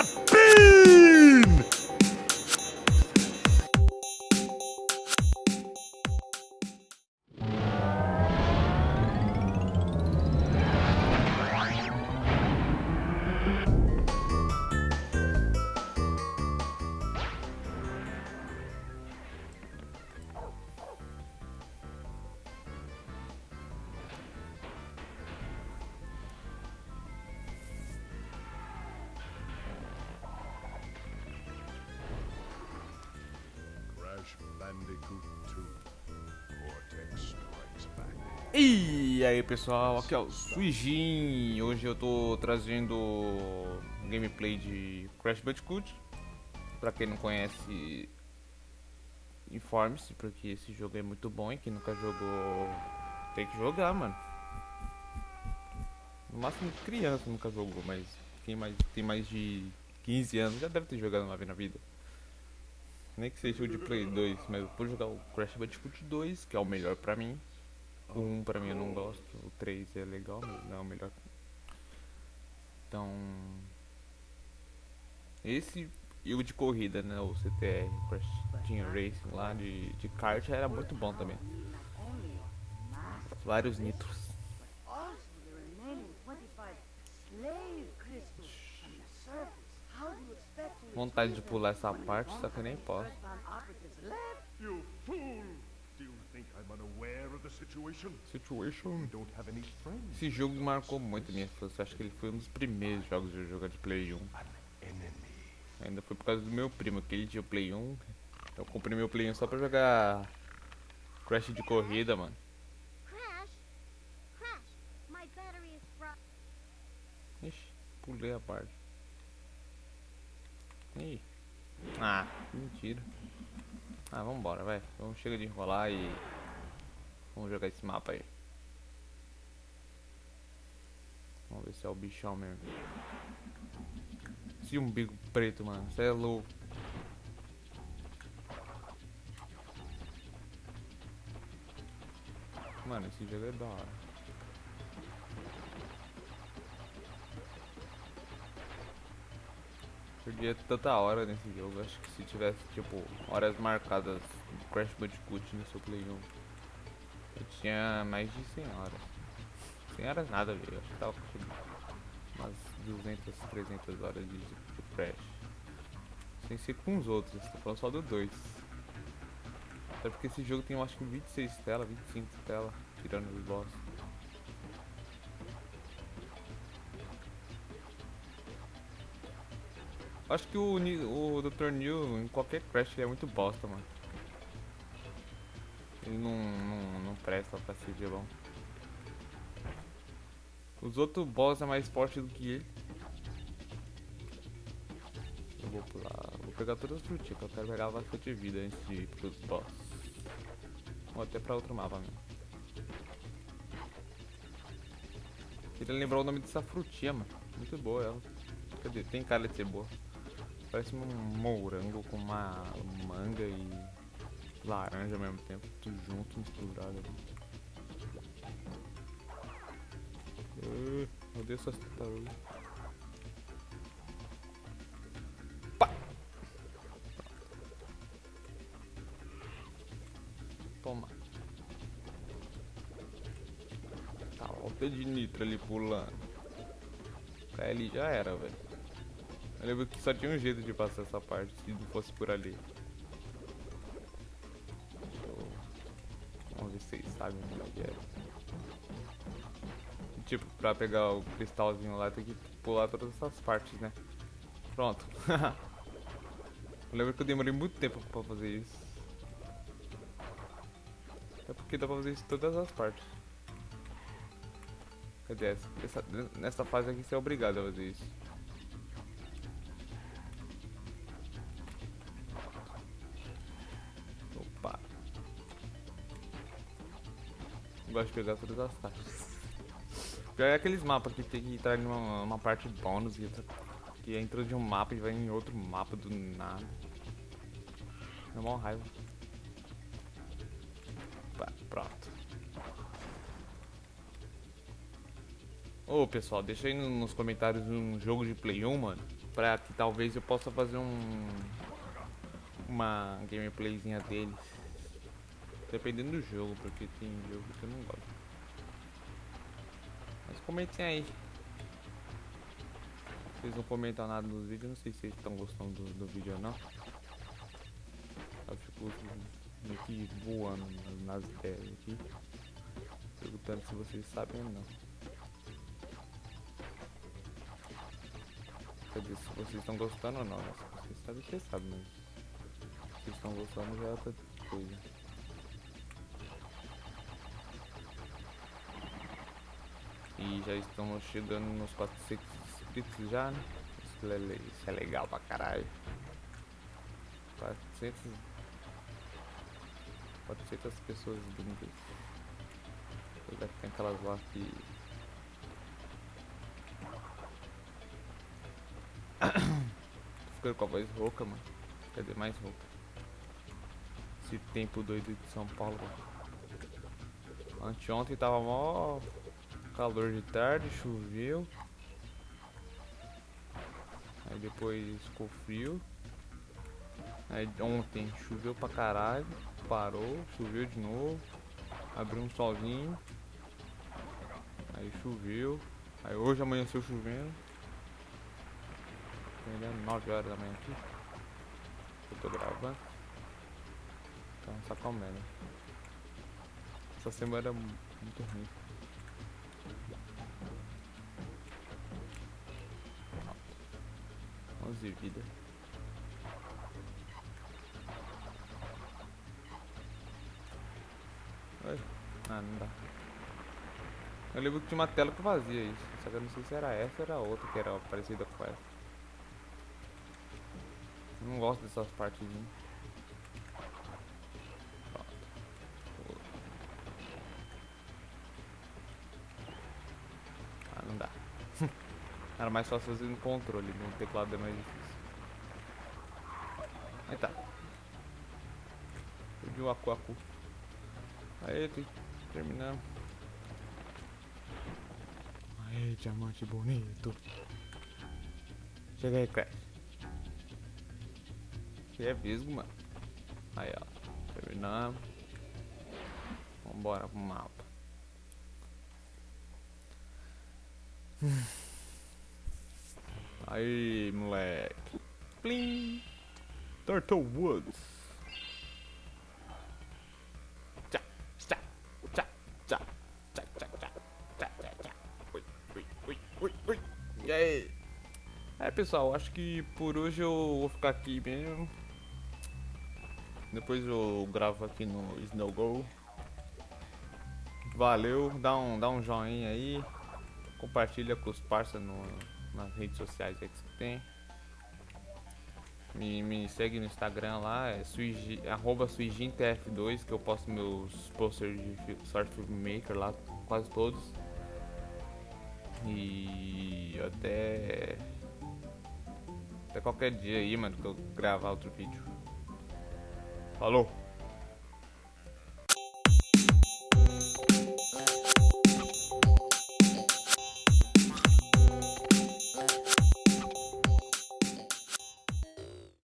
not E aí pessoal, aqui é o Suijin. Hoje eu tô trazendo gameplay de Crash Bandicoot. Pra quem não conhece, informe-se, porque esse jogo é muito bom e quem nunca jogou tem que jogar, mano. No máximo criança nunca jogou, mas quem mais, tem mais de 15 anos já deve ter jogado uma vez na vida. Nem que seja o de Play 2, mas eu vou jogar o Crash Bandicoot 2, que é o melhor pra mim. O 1 pra mim eu não gosto, o 3 é legal, mas não é o melhor. Então. Esse e o de corrida, né? O CTR, Crash Team Racing lá de, de kart era muito bom também. Vários nitros. Vontade de pular essa parte, só que eu nem posso. Earthbound operatives left? You fool! Do you think I'm unaware of the situation? Situation. You don't have any friends. Esse jogo marcou muito a minha infância. Acho que ele foi um dos primeiros jogos eu joguei de Play 1. An enemy. Ainda foi por causa do meu primo, que ele tinha o Play 1. Eu comprei meu Play 1 só pra jogar Crash de corrida, mano. Ixi, pulei a parte. Ih. Ah, mentira. Ah, vambora, vai. Vamos chega de enrolar e. Vamos jogar esse mapa aí. Vamos ver se é o bichão mesmo. Se um bico preto, mano. Você é louco. Mano, esse jogo é da hora. Perdia tanta hora nesse jogo. Acho que se tivesse, tipo, horas marcadas de Crash Bandicoot no seu Play 1, eu tinha mais de 100 horas. 100 horas nada, velho. Acho que tava com umas 200, 300 horas de, de Crash. Sem ser com os outros, tô falando só do 2. Até porque esse jogo tem, eu acho que 26 telas, 25 telas, tirando os boss. Acho que o, o Dr. New em qualquer Crash é muito bosta, mano. Ele não, não, não presta pra ser vilão. Os outros boss é mais forte do que ele. Eu vou pular. Vou pegar todas as frutinhas, que eu quero pegar bastante vida antes de ir pros boss. Ou até pra outro mapa mesmo. Queria lembrar o nome dessa frutinha, mano. Muito boa ela. Cadê? Tem cara de ser boa. Parece um morango com uma manga e laranja ao mesmo tempo, tudo junto, misturado ali. Uh, meu Deus, essas tartarugas. Toma. Tá, volta de nitro ali pulando. Cai ali já era, velho. Eu lembro que só tinha um jeito de passar essa parte, se não fosse por ali. Vamos ver se vocês sabem o que é. Tipo, pra pegar o cristalzinho lá tem que pular todas essas partes, né? Pronto. eu lembro que eu demorei muito tempo pra fazer isso. É porque dá pra fazer isso em todas as partes. Cadê? Essa- nessa fase aqui você é obrigado a fazer isso. Gosto de pegar todas as taxas. Pior é aqueles mapas que tem que entrar em uma, uma parte bônus e. Que entra de um mapa e vai em outro mapa do nada. É mó raiva. Pronto. Ô pessoal, deixa aí no- nos comentários um jogo de Play 1, mano. pra que talvez eu possa fazer um uma gameplayzinha deles. Dependendo do jogo, porque tem jogo que eu não gosto. Mas comentem aí. Vocês não comentam nada nos vídeos, não sei se vocês estão gostando do, do vídeo ou não. Eu fico meio que voando nas ideias aqui. Perguntando se vocês sabem ou não. Quer dizer, se vocês estão gostando ou não, né? Se vocês sabem, vocês sabem, mas se vocês estão gostando já é outra coisa. E já estamos chegando nos 400 inscritos já, né? Isso é, é legal pra caralho. 400 400 pessoas gringas. Apesar que tem aquelas lá que Tô ficando com a voz rouca, mano. Cadê mais rouca? Esse tempo doido de São Paulo. Anteontem tava mó calor de tarde, choveu. Aí depois ficou frio. Aí ontem choveu pra caralho, parou, choveu de novo, abriu um solzinho. Aí choveu. Aí hoje amanheceu chovendo. Entendendo? 9 horas da manhã aqui. Eu tô gravando. Então só comendo. Essa semana é mu- muito ruim. 11 vidas. Oi? Ah, não dá. Eu lembro que tinha uma tela que fazia isso. Só que eu não sei se era essa ou era outra que era parecida com essa. Eu Não gosto dessas. Pronto. Ah, não dá. Era mais fácil fazer no controle, no teclado é mais difícil. Aí tá. Perdi o Aku Aku. Aí, tem- terminamos. Aí, diamante bonito. Chega aí, Crash. Você é visgo, mano. Aí, ó. Terminamos. Vambora pro mapa. Aí, moleque. Plim. Turtle Woods. Tchá, tchá, tchá, tchá, tchá, tchá, tchá, tchá, tchá. Ui, ui, ui, ui, ui. E? É, pessoal, acho que por hoje eu vou ficar aqui mesmo. Depois eu gravo aqui no Snow Go. Valeu, dá um, dá um joinha aí. Compartilha com os parceiros no, nas redes sociais aí que você tem. Me, me segue no Instagram lá, é arroba suigintf2, que eu posto meus posters de Short Film Maker lá, quase todos. E até. Até qualquer dia aí, mano, que eu gravar outro vídeo. Falou!